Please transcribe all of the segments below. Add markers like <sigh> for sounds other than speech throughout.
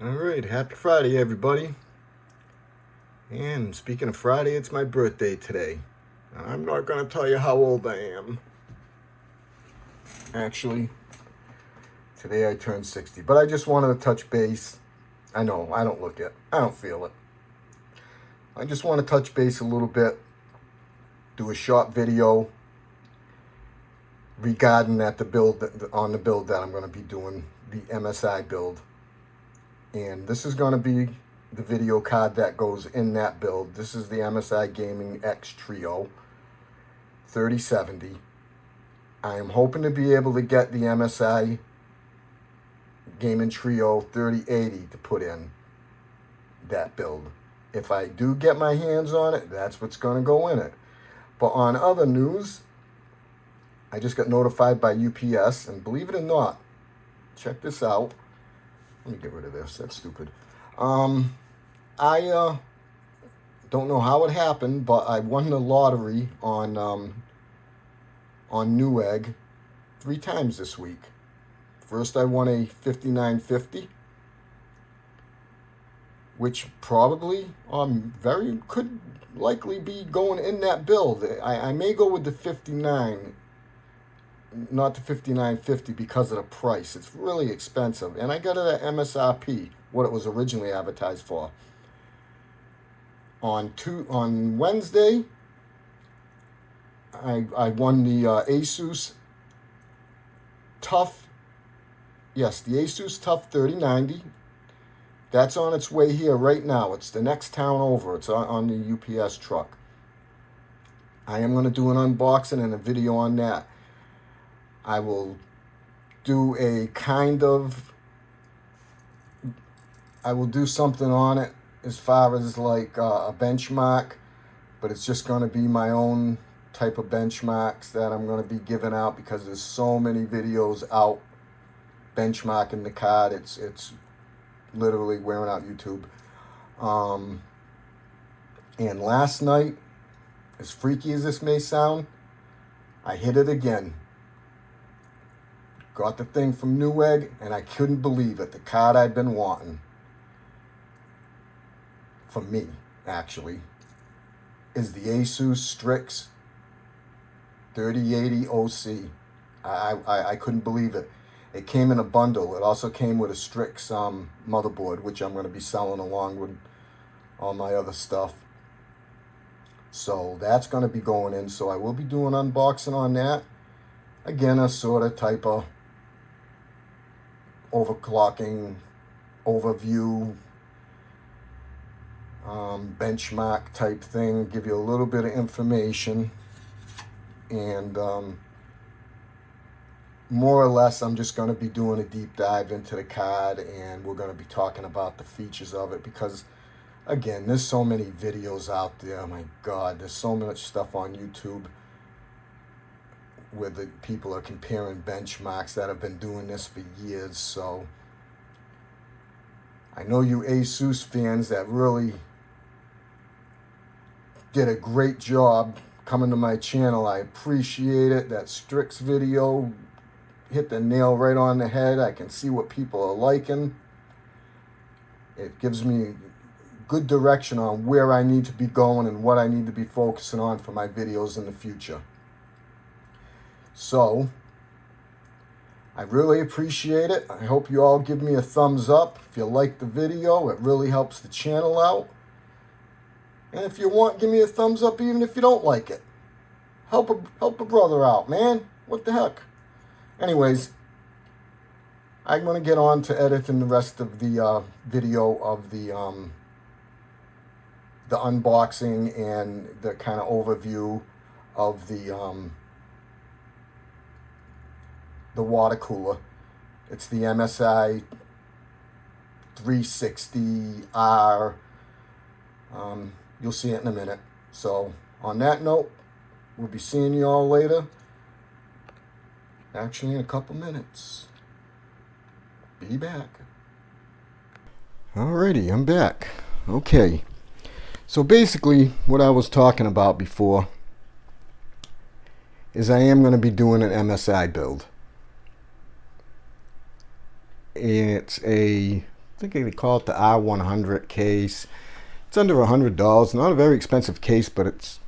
All right, happy Friday, everybody. And speaking of Friday, it's my birthday today. I'm not going to tell you how old I am. Actually, today I turned 60, but I just wanted to touch base. I know, I don't look it. I don't feel it. I just want to touch base a little bit, do a short video regarding that the build on the build that I'm going to be doing, the MSI build. And this is going to be the video card that goes in that build. This is the MSI Gaming X Trio 3070. I am hoping to be able to get the MSI Gaming Trio 3080 to put in that build. If I do get my hands on it, that's what's going to go in it. But on other news, I just got notified by UPS, and believe it or not, check this out. Let me get rid of this. That's stupid. Um, I uh, don't know how it happened, but I won the lottery on um, on Newegg three times this week. First, I won a 5950, which probably um very could likely be going in that build. I, I may go with the 59 not to 59.50 because of the price. It's really expensive. And I got it at MSRP, what it was originally advertised for. On two on Wednesday, I I won the uh, Asus TUF. Yes, the Asus TUF 3090. That's on its way here right now. It's the next town over. It's on, on the UPS truck. I am going to do an unboxing and a video on that. I will do a kind of, I will do something on it as far as like uh, a benchmark, but it's just going to be my own type of benchmarks that I'm going to be giving out because there's so many videos out benchmarking the card. It's, it's literally wearing out YouTube. Um, and last night, as freaky as this may sound, I hit it again. Got the thing from Newegg, and I couldn't believe it. The card I'd been wanting, for me, actually, is the Asus Strix 3080 OC. I, I, I couldn't believe it. It came in a bundle. It also came with a Strix um, motherboard, which I'm going to be selling along with all my other stuff. So that's going to be going in. So I will be doing unboxing on that. Again, a sort of type of overclocking overview um, benchmark type thing give you a little bit of information. And um, more or less I'm just going to be doing a deep dive into the card and we're going to be talking about the features of it because again there's so many videos out there oh my god there's so much stuff on YouTube where the people are comparing benchmarks that have been doing this for years. So I know you ASUS fans that really did a great job coming to my channel. I appreciate it. That Strix video hit the nail right on the head. I can see what people are liking. It gives me good direction on where I need to be going and what I need to be focusing on for my videos in the future. So, I really appreciate it. I hope you all give me a thumbs up if you like the video. It really helps the channel out. And if you want, give me a thumbs up even if you don't like it. Help a, help a brother out, man. What the heck? Anyways, I'm going to get on to editing the rest of the uh, video of the um, the unboxing and the kind of overview of the um, the water cooler. It's the MSI 360R. Um, you'll see it in a minute. So on that note, we'll be seeing you all later. Actually, in a couple minutes. Be back. Alrighty, I'm back. Okay. So basically, what I was talking about before is I am going to be doing an MSI build. It's a I think they call it the I-100 case. It's under $100. Not a very expensive case, but it's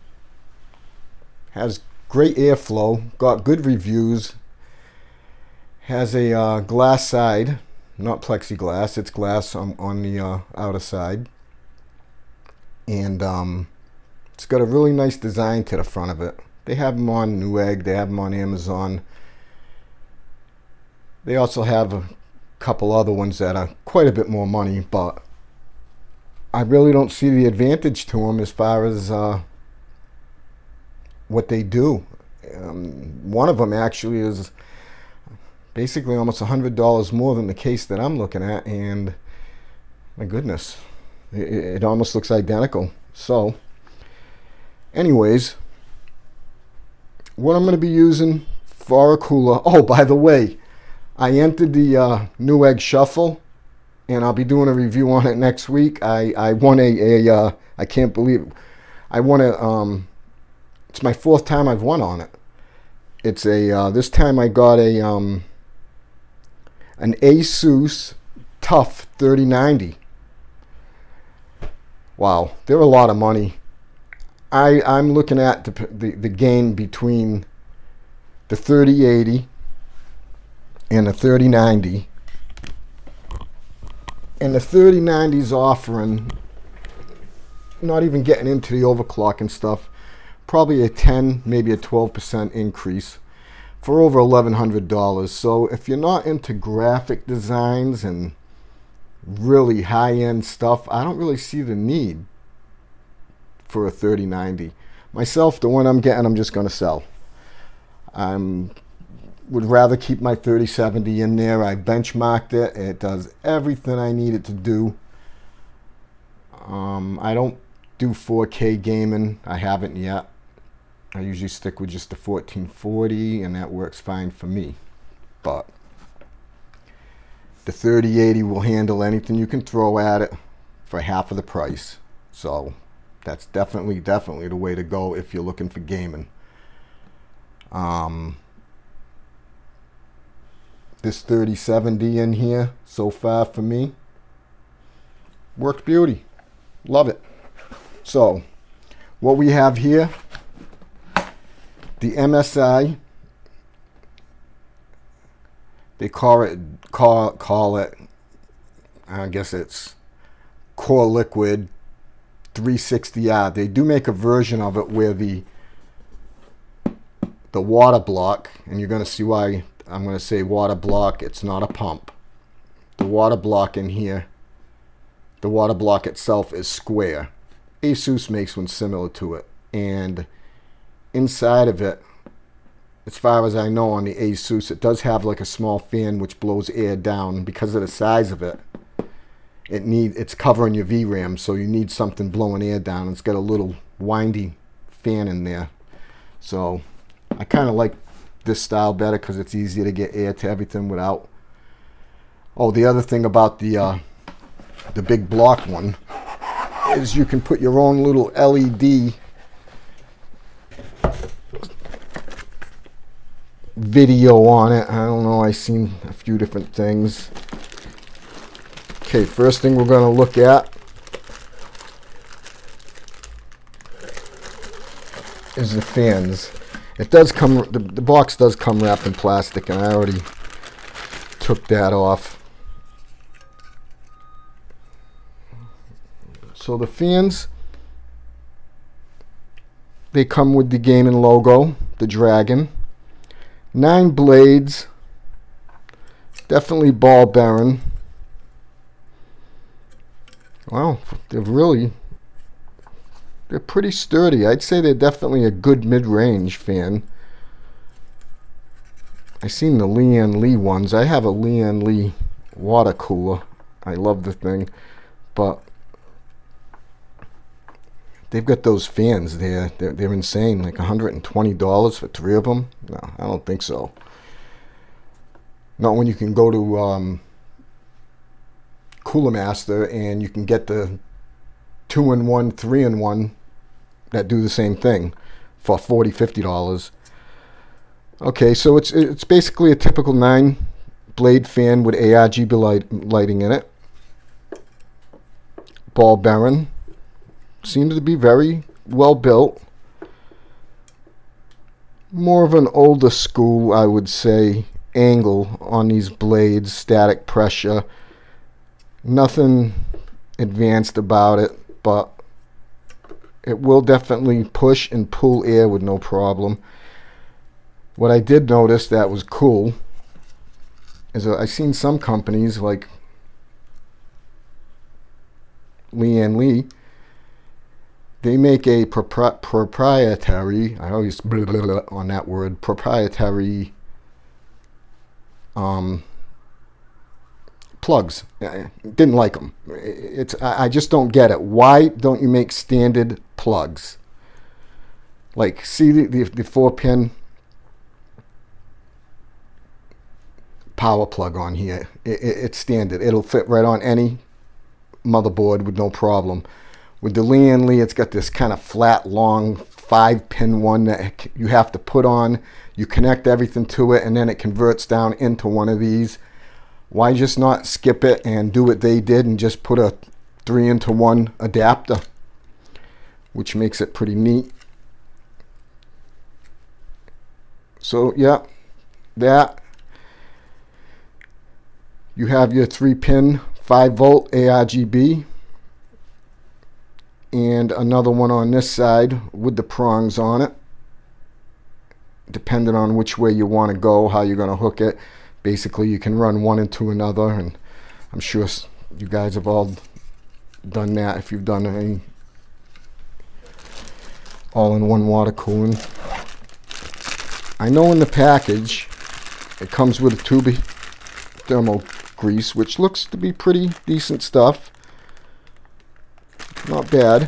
has great airflow, got good reviews, has a uh, glass side, not plexiglass, it's glass on, on the uh, outer side. And um, it's got a really nice design to the front of it. They have them on Newegg, they have them on Amazon. They also have a couple other ones that are quite a bit more money, but I really don't see the advantage to them as far as uh, what they do. Um, one of them actually is basically almost $100 more than the case that I'm looking at, and my goodness, it, it almost looks identical. So, anyways, what I'm going to be using for a cooler, oh, by the way, I entered the uh, Newegg Shuffle, and I'll be doing a review on it next week. I, I won a, a uh, I can't believe it. I won a, um, it's my fourth time I've won on it. It's a, uh, this time I got a, um, an Asus TUF 3090. Wow, they're a lot of money. I, I'm looking at the, the, the gain between the 3080 and the 3090 and the 3090's offering not even getting into the overclock and stuff probably a 10 maybe a 12% increase for over $1100 so if you're not into graphic designs and really high-end stuff I don't really see the need for a 3090 myself the one I'm getting I'm just gonna sell. I'm would rather keep my 3070 in there. I benchmarked it. It does everything I need it to do. Um, I don't do 4K gaming. I haven't yet. I usually stick with just the 1440 and that works fine for me. But the 3080 will handle anything you can throw at it for half of the price. So that's definitely, definitely the way to go if you're looking for gaming. Um, this 3070 in here so far for me. Worked beauty. Love it. So, what we have here, the MSI, they call it, call, call it, I guess it's Core Liquid 360R. They do make a version of it where the the water block, and you're going to see why I'm going to say water block. It's not a pump. The water block in here, the water block itself is square. Asus makes one similar to it. And inside of it, as far as I know on the Asus, it does have like a small fan which blows air down because of the size of it. It need it's covering your VRAM, so you need something blowing air down. It's got a little windy fan in there. So I kind of like this style better because it's easier to get air to everything without. Oh, the other thing about the uh, the big block one is you can put your own little LED video on it. I don't know. I've seen a few different things. Okay, first thing we're going to look at is the fans. It does come, the, the box does come wrapped in plastic and I already took that off. So the fans, they come with the gaming logo, the dragon. Nine blades, definitely ball bearing. Wow, they're really they're pretty sturdy. I'd say they're definitely a good mid-range fan. I've seen the Lian Li ones. I have a Lian Li water cooler. I love the thing, but they've got those fans there. They're, they're insane. Like $120 for three of them? No, I don't think so. Not when you can go to um, Cooler Master and you can get the two in one, three in one that do the same thing for 40 50 dollars okay so it's it's basically a typical nine blade fan with ARGB light, lighting in it ball bearing. Seems to be very well built. More of an older school, I would say, angle on these blades, static pressure. Nothing advanced about it, but it will definitely push and pull air with no problem. What I did notice that was cool is I've seen some companies like Lian Li, they make a propri proprietary, I always on that word, proprietary um, plugs. didn't like them. It's I just don't get it. Why don't you make standard plugs? Like, see the, the, the four pin power plug on here. It, it, it's standard. It'll fit right on any motherboard with no problem. With the Lian Li, it's got this kind of flat, long, five pin one that you have to put on. You connect everything to it and then it converts down into one of these. Why just not skip it and do what they did and just put a three into one adapter, which makes it pretty neat. So yeah, that. You have your three pin 5 volt ARGB and another one on this side with the prongs on it depending on which way you want to go how you're going to hook it basically you can run one into another and I'm sure you guys have all done that if you've done any all-in-one water cooling I know in the package it comes with a tube thermal grease, which looks to be pretty decent stuff. Not bad.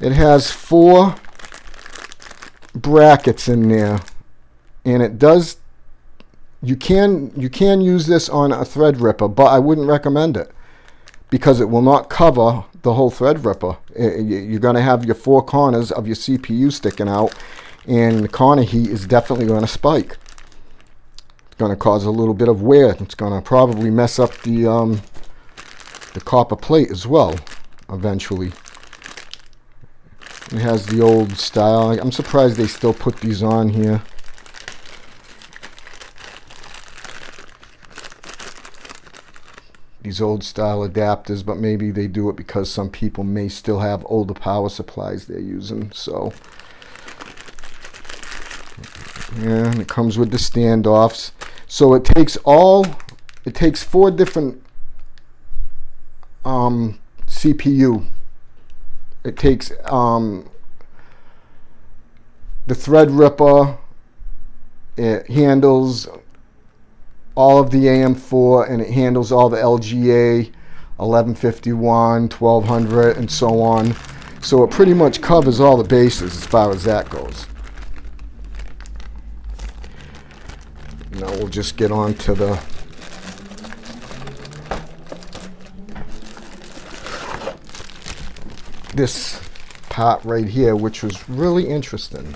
It has four brackets in there, and it does. You can you can use this on a Threadripper, but I wouldn't recommend it because it will not cover the whole Threadripper. You're going to have your four corners of your CPU sticking out, and the corner heat is definitely going to spike It's going to cause a little bit of wear. It's going to probably mess up the um, the copper plate as well eventually. It has the old style. I'm surprised they still put these on here. These old style adapters, but maybe they do it because some people may still have older power supplies they're using. So, yeah, and it comes with the standoffs. So it takes all, it takes four different um, CPU. It takes um, the Threadripper. It handles all of the AM4 and it handles all the LGA 1151, 1200 and so on. So it pretty much covers all the bases as far as that goes. Now we'll just get on to the this part right here, which was really interesting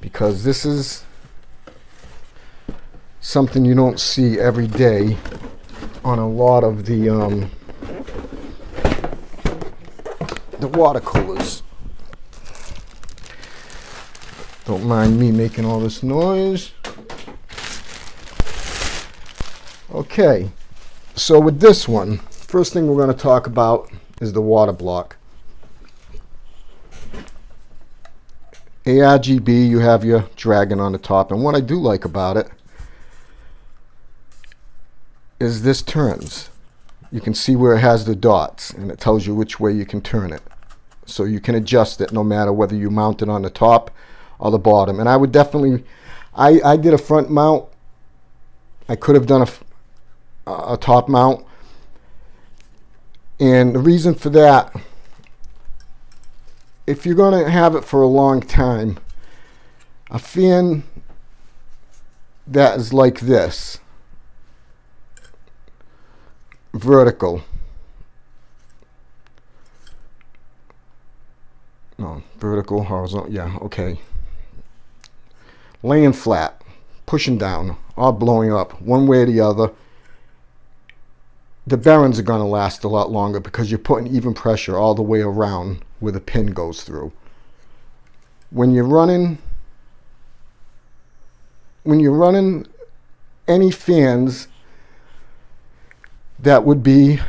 because this is something you don't see every day on a lot of the um, the water coolers. Don't mind me making all this noise. Okay, so with this one, first thing we're going to talk about is the water block. ARGB, you have your dragon on the top, and what I do like about it is this turns. You can see where it has the dots, and it tells you which way you can turn it. So you can adjust it no matter whether you mount it on the top or the bottom. And I would definitely, I, I did a front mount. I could have done a a top mount. And the reason for that, if you're going to have it for a long time, a fan that is like this, vertical, no, vertical, horizontal, yeah, okay, laying flat, pushing down, or blowing up, one way or the other, the bearings are going to last a lot longer because you're putting even pressure all the way around where the pin goes through. When you're running when you're running any fans that would be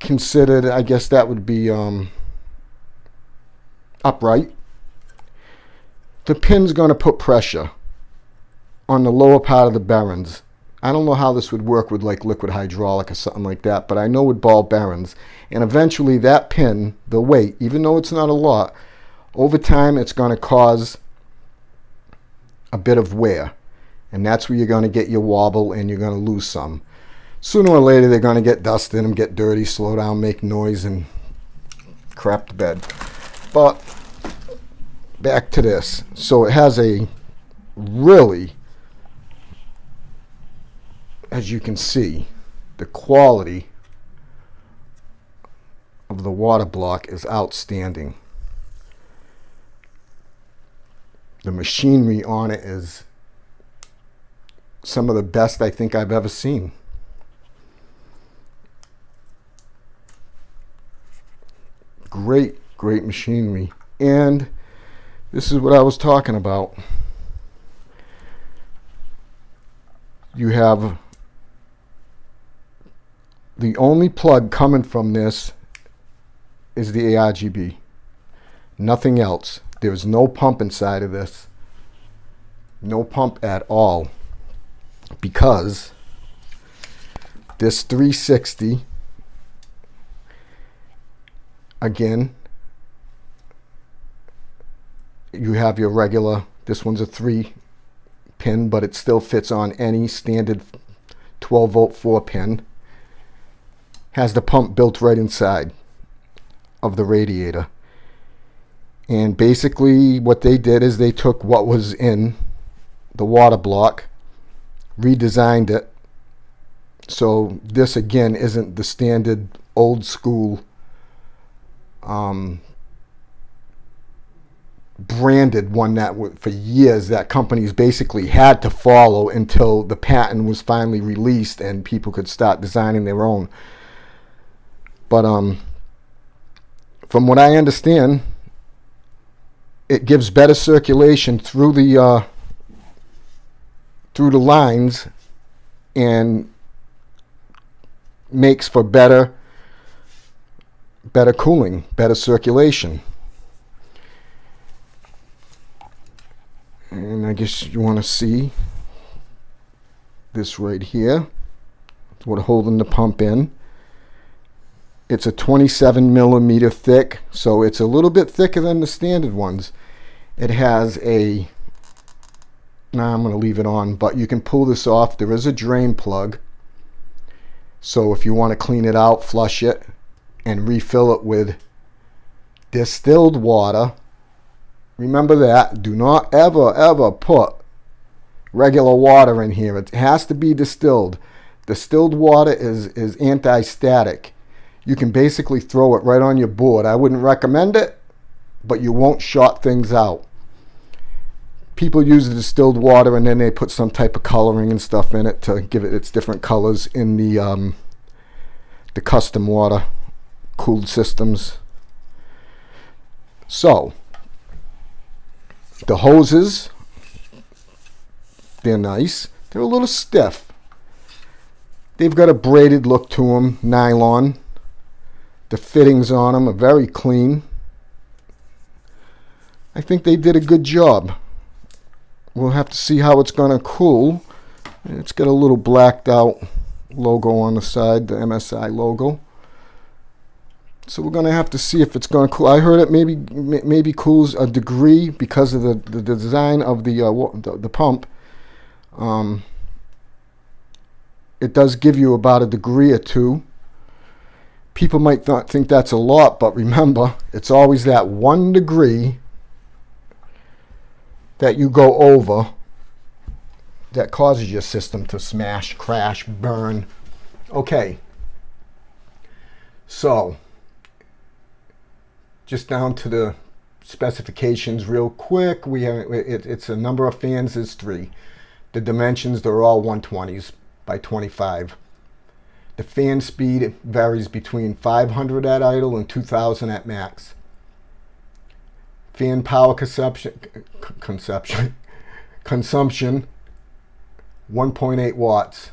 considered, I guess that would be um, upright. The pin's going to put pressure on the lower part of the bearings. I don't know how this would work with like liquid hydraulic or something like that, but I know with ball bearings. And eventually that pin, the weight, even though it's not a lot, over time it's going to cause a bit of wear. And that's where you're going to get your wobble and you're going to lose some. Sooner or later, they're going to get dust in them, get dirty, slow down, make noise, and crap to bed. But back to this. So it has a really, as you can see, the quality of the water block is outstanding. The machinery on it is some of the best I think I've ever seen. Great, great machinery. And this is what I was talking about. You have the only plug coming from this is the ARGB. Nothing else. There's no pump inside of this. No pump at all. Because this 360, again, you have your regular, this one's a 3 pin, but it still fits on any standard 12 volt 4 pin. Has the pump built right inside of the radiator. And basically what they did is they took what was in the water block, redesigned it. So this again isn't the standard old school um, branded one that for years that companies basically had to follow until the patent was finally released and people could start designing their own. But um, from what I understand, it gives better circulation through the uh, through the lines and makes for better better cooling, better circulation. And I guess you want to see this right here. What holding the pump in. It's a 27 millimeter thick, so it's a little bit thicker than the standard ones. It has a, now I'm going to leave it on, but you can pull this off. There is a drain plug. So if you want to clean it out, flush it, and refill it with distilled water. Remember that. Do not ever, ever put regular water in here. It has to be distilled. Distilled water is, is anti-static you can basically throw it right on your board. I wouldn't recommend it, but you won't short things out. People use the distilled water and then they put some type of coloring and stuff in it to give it its different colors in the um, the custom water cooled systems. So, the hoses, they're nice. They're a little stiff. They've got a braided look to them, nylon. The fittings on them are very clean. I think they did a good job. We'll have to see how it's going to cool. It's got a little blacked out logo on the side, the MSI logo. So we're going to have to see if it's going to cool. I heard it maybe maybe cools a degree because of the, the design of the, uh, the, the pump. Um, it does give you about a degree or two people might not think that's a lot, but remember, it's always that one degree that you go over that causes your system to smash, crash, burn. Okay. So, just down to the specifications real quick. We have, it, it's a number of fans is three. The dimensions, they're all 120s by 25. The fan speed varies between 500 at idle and 2000 at max. Fan power <laughs> consumption, consumption, consumption 1.8 watts.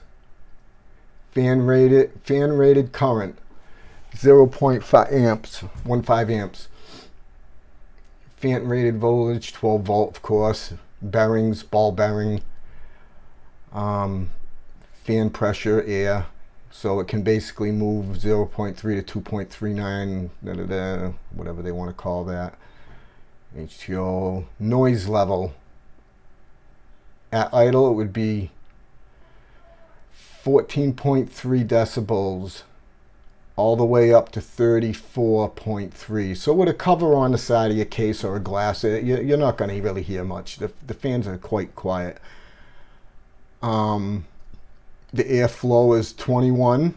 Fan rated, fan rated current 0.5 amps, 1.5 amps. Fan rated voltage 12 volt, of course. Bearings, ball bearing. Um, fan pressure, air, so it can basically move 0.3 to 2.39, da, da, da, whatever they want to call that. HTO noise level. At idle, it would be 14.3 decibels all the way up to 34.3. So with a cover on the side of your case or a glass, you're not going to really hear much. The, the fans are quite quiet. Um, the airflow is 21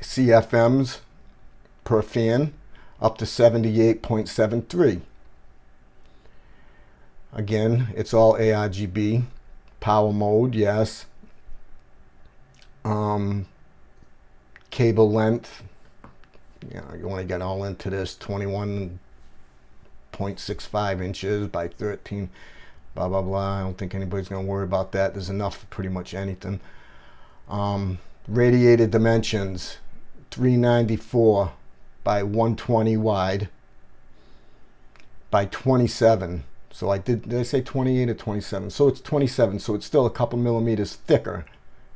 CFMs per fan up to 78.73. Again, it's all ARGB. Power mode, yes. Um, cable length, you know, you want to get all into this 21.65 inches by 13, blah, blah, blah. I don't think anybody's going to worry about that. There's enough for pretty much anything. Um, radiated dimensions 394 by 120 wide by 27 so I did did I say 28 or 27 so it's 27 so it's still a couple millimeters thicker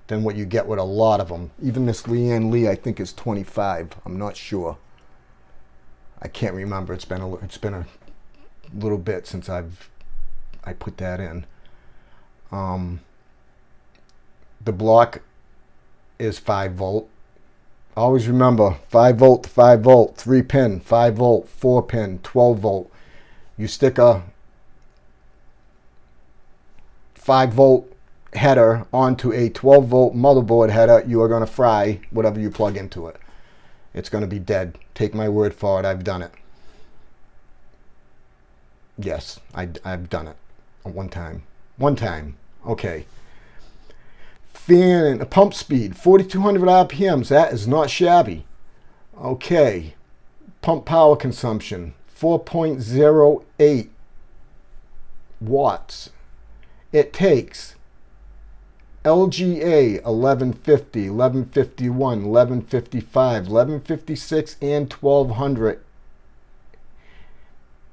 than what you get with a lot of them even this Lian Li I think is 25 I'm not sure. I can't remember. It's been a it's been a little bit since I've I put that in. Um, the block is 5 volt. Always remember 5 volt 5 volt, 3 pin, 5 volt, 4 pin, 12 volt. You stick a 5 volt header onto a 12 volt motherboard header, you are going to fry whatever you plug into it. It's going to be dead. Take my word for it. I've done it. Yes, I, I've done it. One time. One time. Okay fan and pump speed, 4,200 RPMs. That is not shabby. Okay, pump power consumption, 4.08 watts. It takes LGA 1150, 1151, 1155, 1156, and 1200.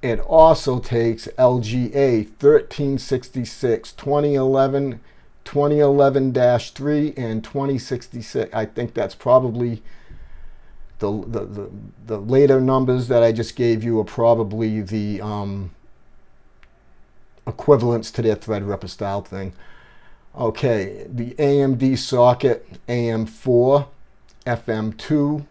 It also takes LGA 1366, 2011, 2011-3 and 2066. I think that's probably the, the, the, the, later numbers that I just gave you are probably the um, equivalents to their Threadripper style thing. Okay, the AMD socket AM4, FM2,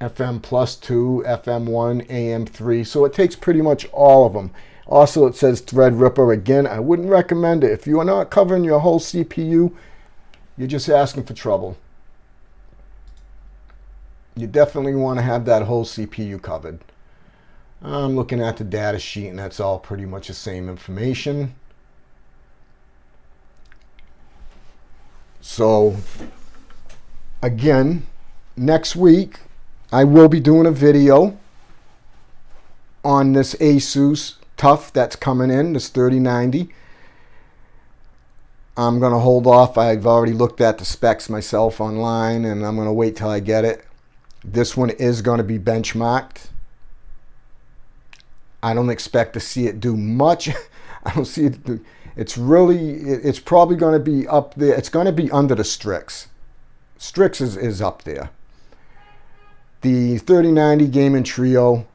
FM plus 2, FM1, AM3. So it takes pretty much all of them. Also, it says Threadripper. Again, I wouldn't recommend it. If you are not covering your whole CPU, you're just asking for trouble. You definitely want to have that whole CPU covered. I'm looking at the data sheet and that's all pretty much the same information. So again, next week I will be doing a video on this Asus TUF that's coming in, this 3090. I'm going to hold off. I've already looked at the specs myself online and I'm going to wait till I get it. This one is going to be benchmarked. I don't expect to see it do much. <laughs> I don't see it. Do, it's really, it's probably going to be up there. It's going to be under the Strix. Strix is, is up there. The 3090 Gaming Trio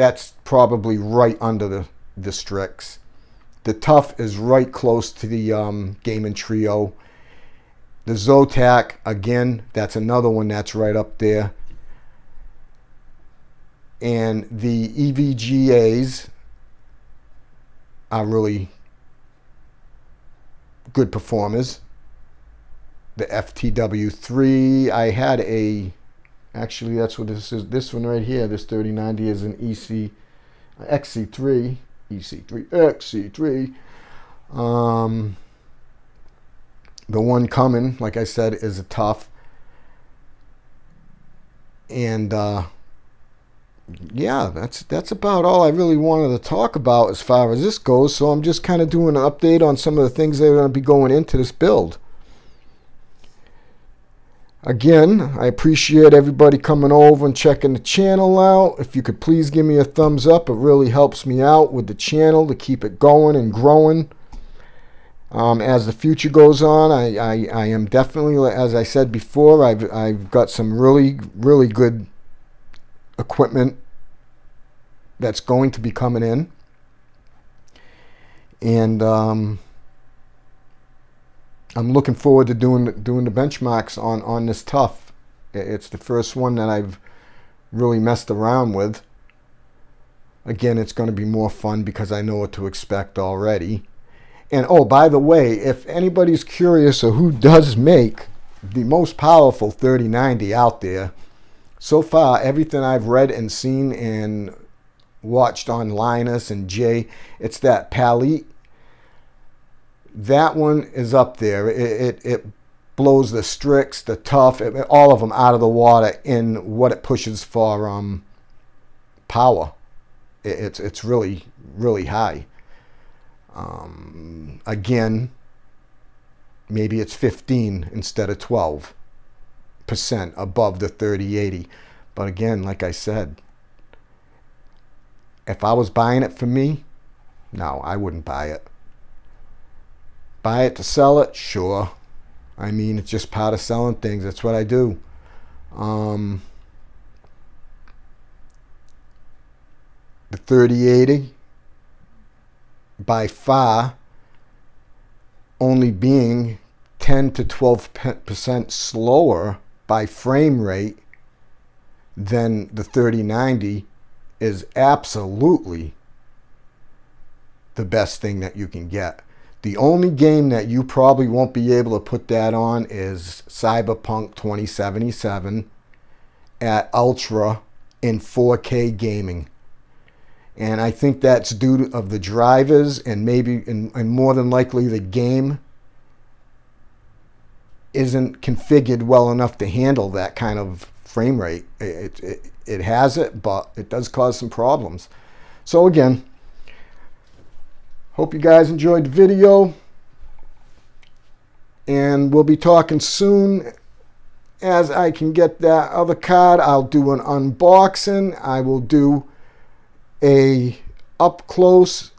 that's probably right under the, the Strix. The TUF is right close to the um, Gaming Trio. The Zotac, again, that's another one that's right up there. And the EVGAs are really good performers. The FTW3, I had a Actually, that's what this is. This one right here, this 3090 is an EC, XC3, EC3, XC3. Um, the one coming, like I said, is a TUF. And uh, yeah, that's that's about all I really wanted to talk about as far as this goes. So I'm just kind of doing an update on some of the things that are going to be going into this build. Again, I appreciate everybody coming over and checking the channel out. If you could please give me a thumbs up, it really helps me out with the channel to keep it going and growing. Um, as the future goes on, I, I, I am definitely, as I said before, I've, I've got some really, really good equipment that's going to be coming in. And um, I'm looking forward to doing doing the benchmarks on on this TUF. It's the first one that I've really messed around with. Again, it's going to be more fun because I know what to expect already. And oh, by the way, if anybody's curious of who does make the most powerful 3090 out there, so far everything I've read and seen and watched on Linus and Jay, it's that Palit that one is up there. It, it, it blows the Strix, the TUF, it, all of them out of the water in what it pushes for um, power. It, it's, it's really, really high. Um, again, maybe it's 15 instead of 12 percent above the 3080. But again, like I said, if I was buying it for me, no, I wouldn't buy it. Buy it to sell it? Sure. I mean, it's just part of selling things. That's what I do. Um, the 3080, by far, only being 10 to 12% slower by frame rate then the 3090 is absolutely the best thing that you can get. The only game that you probably won't be able to put that on is Cyberpunk 2077 at Ultra in 4K gaming. And I think that's due to of the drivers and maybe and, and more than likely the game isn't configured well enough to handle that kind of frame rate. It, it, it has it, but it does cause some problems. So again, Hope you guys enjoyed the video. And we'll be talking soon. As I can get that other card, I'll do an unboxing. I will do a up close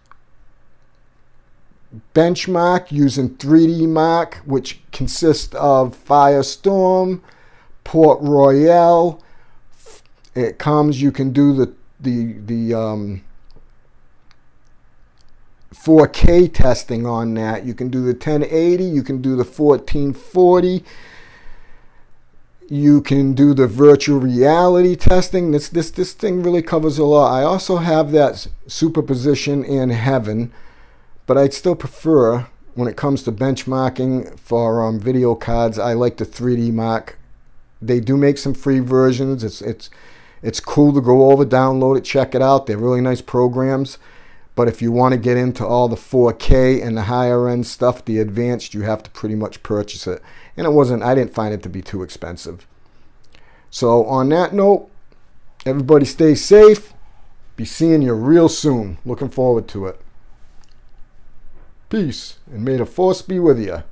benchmark using 3D Mark, which consists of Firestorm, Port Royal. It comes, you can do the the the um, 4K testing on that. You can do the 1080, you can do the 1440, you can do the virtual reality testing. This, this, this thing really covers a lot. I also have that superposition in heaven, but I'd still prefer when it comes to benchmarking for um, video cards, I like the 3D Mark. They do make some free versions. It's, it's, it's cool to go over, download it, check it out. They're really nice programs. But if you want to get into all the 4K and the higher end stuff, the advanced, you have to pretty much purchase it. And it wasn't, I didn't find it to be too expensive. So on that note, everybody stay safe. Be seeing you real soon. Looking forward to it. Peace, and may the force be with you.